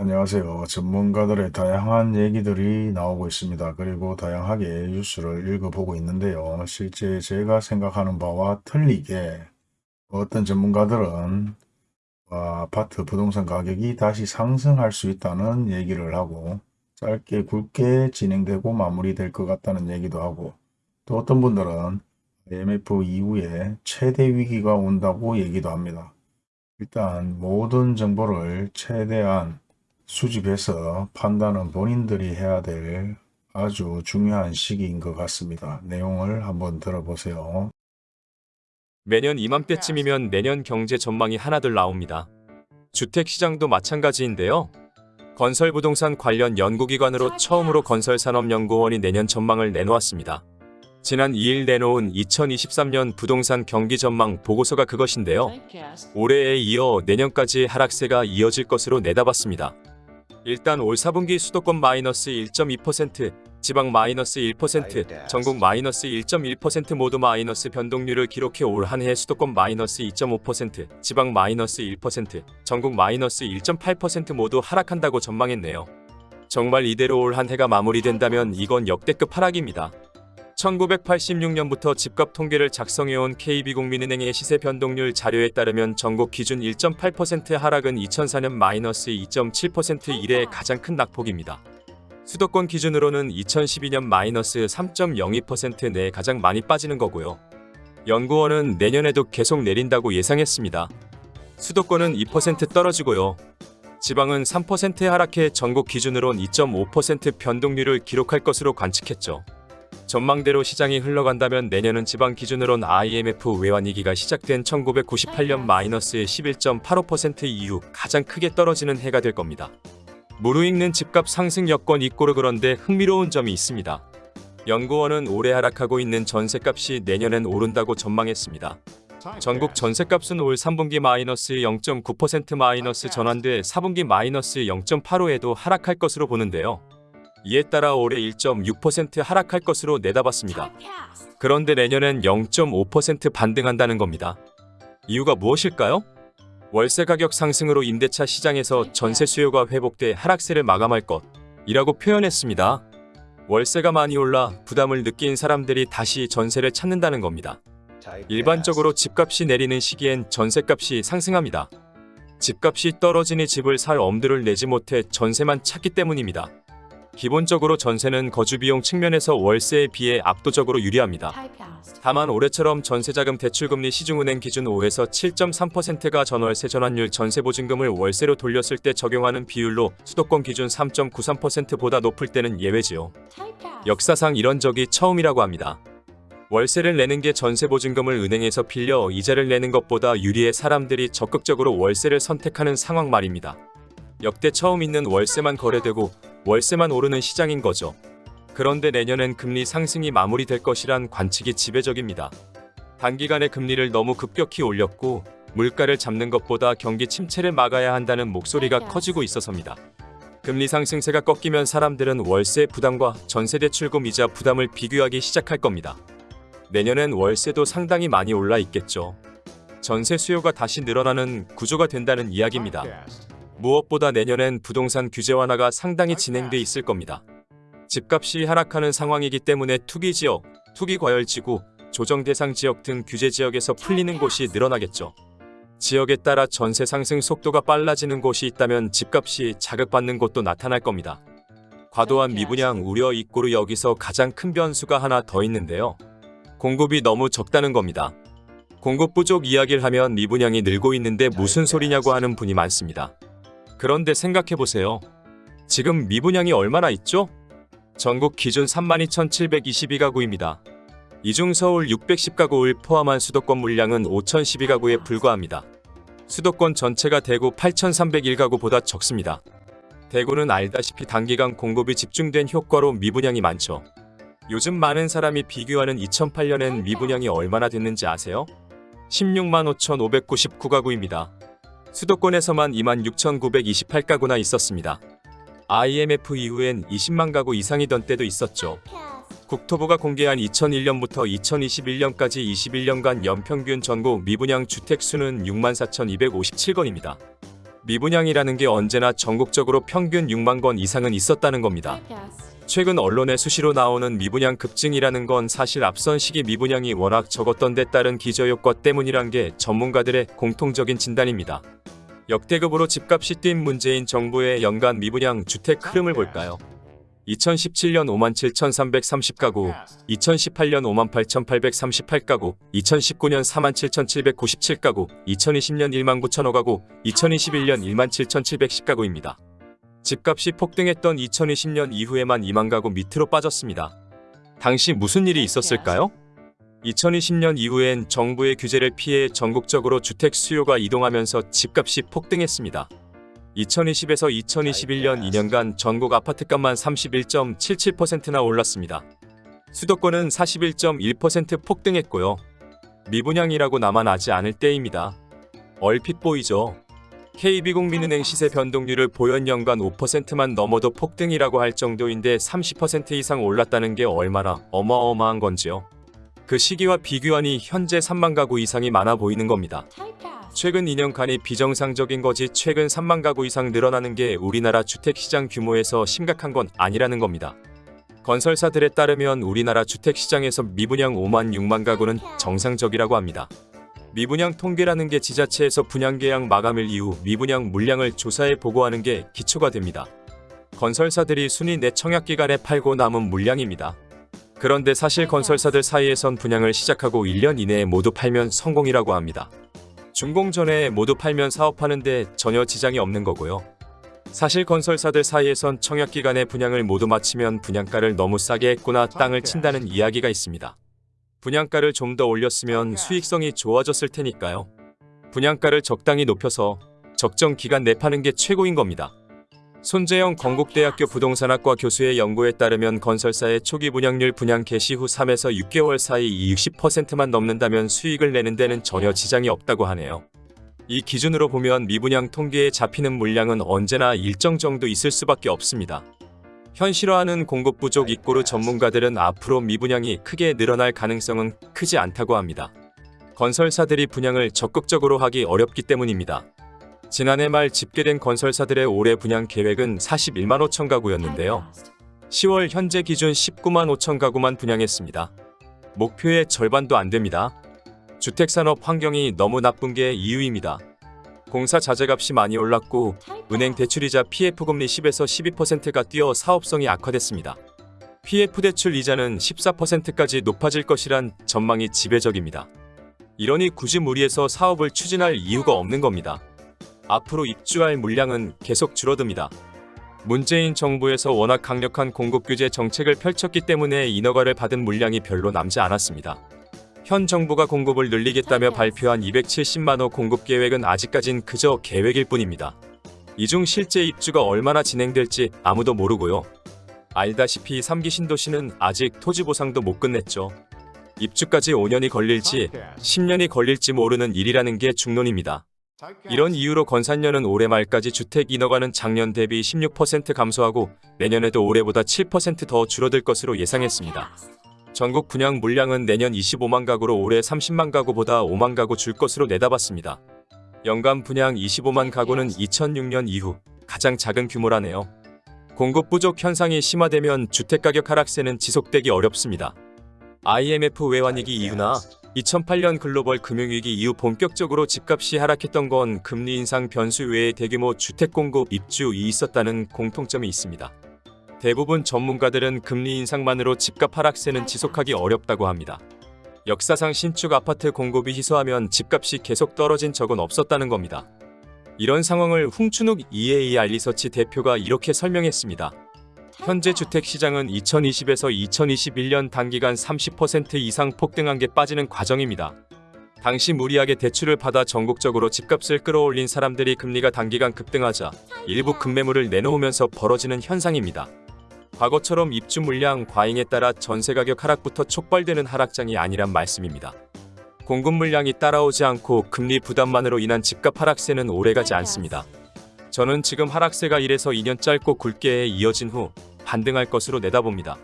안녕하세요. 전문가들의 다양한 얘기들이 나오고 있습니다. 그리고 다양하게 뉴스를 읽어보고 있는데요. 실제 제가 생각하는 바와 틀리게 어떤 전문가들은 아, 아파트 부동산 가격이 다시 상승할 수 있다는 얘기를 하고 짧게 굵게 진행되고 마무리될 것 같다는 얘기도 하고 또 어떤 분들은 IMF 이후에 최대 위기가 온다고 얘기도 합니다. 일단 모든 정보를 최대한 수집해서 판단은 본인들이 해야 될 아주 중요한 시기인 것 같습니다. 내용을 한번 들어보세요. 매년 이맘때쯤이면 내년 경제 전망이 하나둘 나옵니다. 주택시장도 마찬가지인데요. 건설부동산 관련 연구기관으로 처음으로 건설산업연구원이 내년 전망을 내놓았습니다. 지난 2일 내놓은 2023년 부동산 경기 전망 보고서가 그것인데요. 올해에 이어 내년까지 하락세가 이어질 것으로 내다봤습니다. 일단 올 4분기 수도권 마이너스 1.2%, 지방 마이너스 1%, 전국 마이너스 1.1% 모두 마이너스 변동률을 기록해 올 한해 수도권 마이너스 2.5%, 지방 마이너스 1%, 전국 마이너스 1.8% 모두 하락한다고 전망했네요. 정말 이대로 올 한 해가 마무리된다면 이건 역대급 하락입니다. 1986년부터 집값 통계를 작성해온 KB국민은행의 시세 변동률 자료에 따르면 전국 기준 1.8% 하락은 2004년 마이너스 2.7% 이래 가장 큰 낙폭입니다. 수도권 기준으로는 2012년 마이너스 3.02%내 가장 많이 빠지는 거고요. 연구원은 내년에도 계속 내린다고 예상했습니다. 수도권은 2% 떨어지고요. 지방은 3% 하락해 전국 기준으론 2.5% 변동률을 기록할 것으로 관측했죠. 전망대로 시장이 흘러간다면 내년은 지방 기준으론 IMF 외환위기가 시작된 1998년 마이너스 11.85% 이후 가장 크게 떨어지는 해가 될 겁니다. 무르익는 집값 상승 여건 있고로 그런데 흥미로운 점이 있습니다. 연구원은 올해 하락하고 있는 전세값이 내년엔 오른다고 전망했습니다. 전국 전세값은 올 3분기 마이너스 0.9% 마이너스 전환돼 4분기 마이너스 0.85에도 하락할 것으로 보는데요. 이에 따라 올해 1.6% 하락할 것으로 내다봤습니다. 그런데 내년엔 0.5% 반등한다는 겁니다. 이유가 무엇일까요? 월세 가격 상승으로 임대차 시장에서 전세 수요가 회복돼 하락세를 마감할 것이라고 표현했습니다. 월세가 많이 올라 부담을 느낀 사람들이 다시 전세를 찾는다는 겁니다. 일반적으로 집값이 내리는 시기엔 전세값이 상승합니다. 집값이 떨어지니 집을 살 엄두를 내지 못해 전세만 찾기 때문입니다. 기본적으로 전세는 거주비용 측면에서 월세에 비해 압도적으로 유리합니다. 다만 올해처럼 전세자금 대출금리 시중은행 기준 5에서 7.3%가 전월세 전환율 전세보증금을 월세로 돌렸을 때 적용하는 비율로 수도권 기준 3.93%보다 높을 때는 예외지요. 역사상 이런 적이 처음이라고 합니다. 월세를 내는 게 전세보증금을 은행에서 빌려 이자를 내는 것보다 유리해 사람들이 적극적으로 월세를 선택하는 상황 말입니다. 역대 처음 있는 월세만 거래되고 월세만 오르는 시장인 거죠. 그런데 내년엔 금리 상승이 마무리될 것이란 관측이 지배적입니다. 단기간에 금리를 너무 급격히 올렸고 물가를 잡는 것보다 경기 침체를 막아야 한다는 목소리가 커지고 있어서입니다. 금리 상승세가 꺾이면 사람들은 월세 부담과 전세대출금 이자 부담을 비교하기 시작할 겁니다. 내년엔 월세도 상당히 많이 올라 있겠죠. 전세 수요가 다시 늘어나는 구조가 된다는 이야기입니다. 무엇보다 내년엔 부동산 규제 완화가 상당히 진행돼 있을 겁니다. 집값이 하락하는 상황이기 때문에 투기 지역, 투기 과열지구, 조정 대상 지역 등 규제 지역에서 풀리는 곳이 늘어나겠죠. 지역에 따라 전세 상승 속도가 빨라지는 곳이 있다면 집값이 자극받는 곳도 나타날 겁니다. 과도한 미분양 우려 있고로 여기서 가장 큰 변수가 하나 더 있는데요. 공급이 너무 적다는 겁니다. 공급 부족 이야기를 하면 미분양이 늘고 있는데 무슨 소리냐고 하는 분이 많습니다. 그런데 생각해보세요. 지금 미분양이 얼마나 있죠? 전국 기준 32,722가구입니다. 이중 서울 610가구를 포함한 수도권 물량은 5,012가구에 불과합니다. 수도권 전체가 대구 8,301가구보다 적습니다. 대구는 알다시피 단기간 공급이 집중된 효과로 미분양이 많죠. 요즘 많은 사람이 비교하는 2008년엔 미분양이 얼마나 됐는지 아세요? 16만 5,599가구입니다. 수도권에서만 26,928가구나 있었습니다. IMF 이후엔 20만 가구 이상이던 때도 있었죠. 국토부가 공개한 2001년부터 2021년까지 21년간 연평균 전국 미분양 주택 수는 64,257건입니다. 미분양이라는 게 언제나 전국적으로 평균 6만 건 이상은 있었다는 겁니다. 최근 언론에 수시로 나오는 미분양 급증이라는 건 사실 앞선 시기 미분양이 워낙 적었던 데 따른 기저효과 때문이란 게 전문가들의 공통적인 진단입니다. 역대급으로 집값이 뛴 문재인 정부의 연간 미분양 주택 흐름을 볼까요? 2017년 57,330가구, 2018년 58,838가구, 2019년 47,797가구, 2020년 19,005가구, 2021년 17,710가구입니다. 집값이 폭등했던 2020년 이후에만 2만 가구 밑으로 빠졌습니다. 당시 무슨 일이 있었을까요? 2020년 이후엔 정부의 규제를 피해 전국적으로 주택 수요가 이동하면서 집값이 폭등했습니다. 2020에서 2021년 2년간 전국 아파트값만 31.77%나 올랐습니다. 수도권은 41.1% 폭등했고요. 미분양이라고 나만 아지 않을 때입니다. 얼핏 보이죠? KB국민은행 시세 변동률을 보연 연간 5%만 넘어도 폭등이라고 할 정도인데 30% 이상 올랐다는 게 얼마나 어마어마한 건지요. 그 시기와 비교하니 현재 3만 가구 이상이 많아 보이는 겁니다. 최근 2년간이 비정상적인 거지 최근 3만 가구 이상 늘어나는 게 우리나라 주택시장 규모에서 심각한 건 아니라는 겁니다. 건설사들에 따르면 우리나라 주택시장에서 미분양 5만 6만 가구는 정상적이라고 합니다. 미분양 통계라는 게 지자체에서 분양 계약 마감일 이후 미분양 물량을 조사해 보고하는 게 기초가 됩니다. 건설사들이 순위 내 청약 기간에 팔고 남은 물량입니다. 그런데 사실 건설사들 사이에선 분양을 시작하고 1년 이내에 모두 팔면 성공이라고 합니다. 준공 전에 모두 팔면 사업하는데 전혀 지장이 없는 거고요. 사실 건설사들 사이에선 청약 기간에 분양을 모두 마치면 분양가를 너무 싸게 했구나 땅을 친다는 이야기가 있습니다. 분양가를 좀 더 올렸으면 수익성이 좋아졌을 테니까요. 분양가를 적당히 높여서 적정 기간 내 파는 게 최고인 겁니다. 손재영 건국대학교 부동산학과 교수의 연구에 따르면 건설사의 초기 분양률 분양 개시 후 3에서 6개월 사이 60%만 넘는다면 수익을 내는 데는 전혀 지장이 없다고 하네요. 이 기준으로 보면 미분양 통계에 잡히는 물량은 언제나 일정 정도 있을 수밖에 없습니다. 현실화하는 공급 부족 입고로 전문가들은 앞으로 미분양이 크게 늘어날 가능성은 크지 않다고 합니다. 건설사들이 분양을 적극적으로 하기 어렵기 때문입니다. 지난해 말 집계된 건설사들의 올해 분양 계획은 41만 5천 가구였는데요. 10월 현재 기준 19만 5천 가구만 분양했습니다. 목표의 절반도 안 됩니다. 주택산업 환경이 너무 나쁜 게 이유입니다. 공사 자재값이 많이 올랐고 은행 대출이자 PF금리 10에서 12%가 뛰어 사업성이 악화됐습니다. PF 대출 이자는 14%까지 높아질 것이란 전망이 지배적입니다. 이러니 굳이 무리해서 사업을 추진할 이유가 없는 겁니다. 앞으로 입주할 물량은 계속 줄어듭니다. 문재인 정부에서 워낙 강력한 공급 규제 정책을 펼쳤기 때문에 인허가를 받은 물량이 별로 남지 않았습니다. 현 정부가 공급을 늘리겠다며 발표한 270만 호 공급 계획은 아직까진 그저 계획일 뿐입니다. 이 중 실제 입주가 얼마나 진행될지 아무도 모르고요. 알다시피 3기 신도시는 아직 토지 보상도 못 끝냈죠. 입주까지 5년이 걸릴지 10년이 걸릴지 모르는 일이라는 게 중론입니다. 이런 이유로 건산년은 올해 말까지 주택 인허가는 작년 대비 16% 감소하고 내년에도 올해보다 7%더 줄어들 것으로 예상했습니다. 전국 분양 물량은 내년 25만 가구로 올해 30만 가구보다 5만 가구 줄 것으로 내다봤습니다. 연간 분양 25만 가구는 2006년 이후 가장 작은 규모라네요. 공급 부족 현상이 심화되면 주택가격 하락세는 지속되기 어렵습니다. IMF 외환위기 이후나 2008년 글로벌 금융위기 이후 본격적으로 집값이 하락했던 건 금리 인상 변수 외에 대규모 주택 공급 입주이 있었다는 공통점이 있습니다. 대부분 전문가들은 금리 인상만으로 집값 하락세는 지속하기 어렵다고 합니다. 역사상 신축 아파트 공급이 희소하면 집값이 계속 떨어진 적은 없었다는 겁니다. 이런 상황을 홍춘욱 EA 알리서치 대표가 이렇게 설명했습니다. 현재 주택 시장은 2020에서 2021년 단기간 30% 이상 폭등한 게 빠지는 과정입니다. 당시 무리하게 대출을 받아 전국적으로 집값을 끌어올린 사람들이 금리가 단기간 급등하자 일부 급매물을 내놓으면서 벌어지는 현상입니다. 과거처럼 입주 물량 과잉에 따라 전세 가격 하락부터 촉발되는 하락장이 아니란 말씀입니다. 공급 물량이 따라오지 않고 금리 부담만으로 인한 집값 하락세는 오래가지 않습니다. 저는 지금 하락세가 1에서 2년 짧고 굵게 이어진 후 반등할 것으로 내다봅니다.